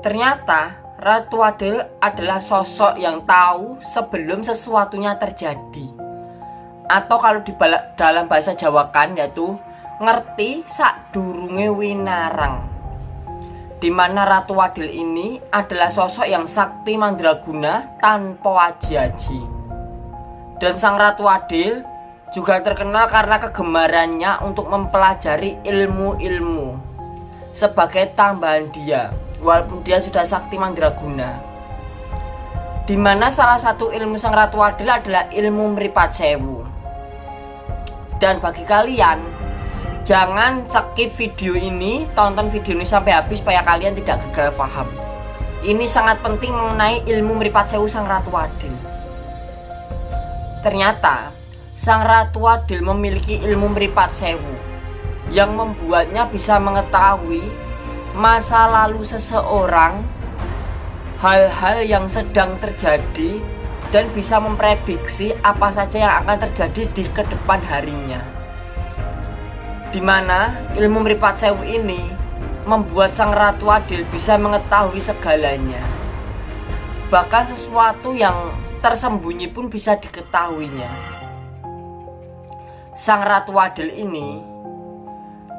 Ternyata Ratu Adil adalah sosok yang tahu sebelum sesuatunya terjadi. Atau kalau di dalam bahasa Jawa kan yaitu ngerti sak durunge winarang. Di mana Ratu Adil ini adalah sosok yang sakti mandraguna tanpa aji-aji. Dan sang Ratu Adil juga terkenal karena kegemarannya untuk mempelajari ilmu-ilmu sebagai tambahan dia walaupun dia sudah sakti mandraguna di mana salah satu ilmu sang ratu adil adalah ilmu meripat sewu. Dan bagi kalian jangan skip video ini tonton video ini sampai habis supaya kalian tidak gagal paham. Ini sangat penting mengenai ilmu meripat sewu sang ratu adil. Ternyata sang ratu adil memiliki ilmu meripat sewu yang membuatnya bisa mengetahui masa lalu seseorang, hal-hal yang sedang terjadi, dan bisa memprediksi apa saja yang akan terjadi di ke depan harinya. Di mana ilmu meripat sewu ini membuat sang ratu adil bisa mengetahui segalanya. Bahkan sesuatu yang tersembunyi pun bisa diketahuinya. Sang ratu adil ini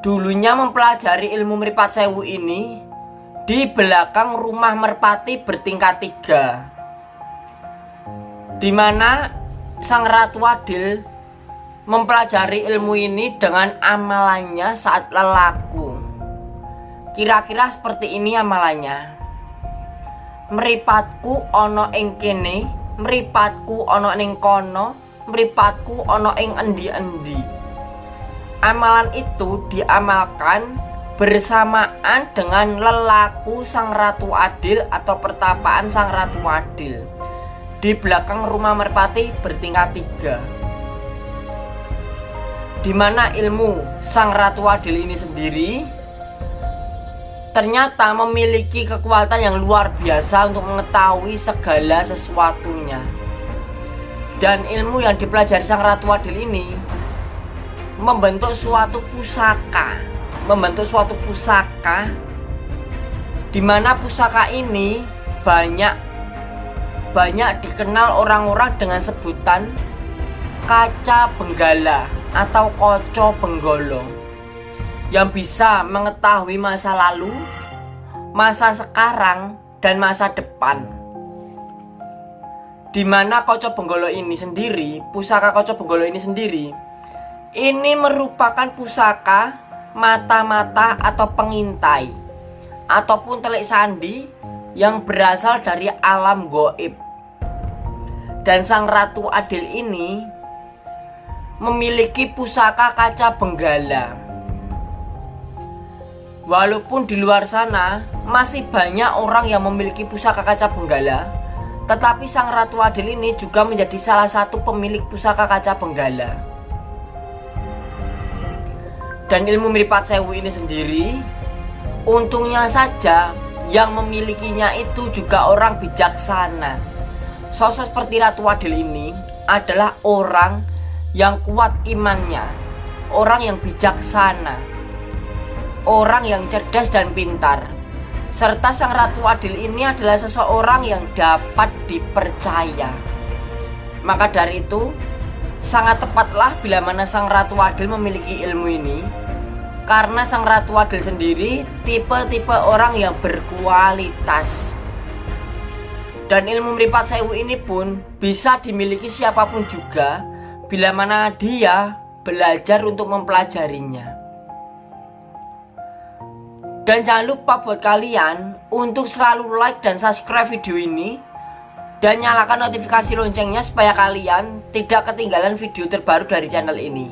Dulunya mempelajari ilmu meripat sewu ini di belakang rumah merpati bertingkat tiga Di mana sang ratu adil mempelajari ilmu ini dengan amalannya saat lelaku. Kira-kira seperti ini amalannya. Meripatku ono ing kene Meripatku ono ing kono Meripatku ono ing endi-endi Amalan itu diamalkan bersamaan dengan lelaku sang ratu adil atau pertapaan sang ratu adil. Di belakang rumah merpati bertingkat tiga. Di mana ilmu sang ratu adil ini sendiri? Ternyata memiliki kekuatan yang luar biasa untuk mengetahui segala sesuatunya. Dan ilmu yang dipelajari sang ratu adil ini membentuk suatu pusaka membentuk suatu pusaka di mana pusaka ini banyak banyak dikenal orang-orang dengan sebutan kaca benggala atau koco benggolo yang bisa mengetahui masa lalu, masa sekarang, dan masa depan. Di mana koco benggolo ini sendiri, pusaka koco benggolo ini sendiri ini merupakan pusaka mata-mata atau pengintai ataupun telik sandi yang berasal dari alam goib. Dan sang ratu adil ini memiliki pusaka kaca benggala. Walaupun di luar sana masih banyak orang yang memiliki pusaka kaca benggala, tetapi sang ratu adil ini juga menjadi salah satu pemilik pusaka kaca benggala. Dan ilmu meripat sewu ini sendiri Untungnya saja yang memilikinya itu juga orang bijaksana. Sosok seperti Ratu Adil ini adalah orang yang kuat imannya Orang yang bijaksana Orang yang cerdas dan pintar. Serta sang Ratu Adil ini adalah seseorang yang dapat dipercaya. Maka dari itu Sangat tepatlah bila mana sang Ratu Adil memiliki ilmu ini Karena sang Ratu Adil sendiri tipe-tipe orang yang berkualitas. Dan ilmu meripat sewu ini pun bisa dimiliki siapa pun juga Bila mana dia belajar untuk mempelajarinya. Dan jangan lupa buat kalian untuk selalu like dan subscribe video ini dan nyalakan notifikasi loncengnya supaya kalian tidak ketinggalan video terbaru dari channel ini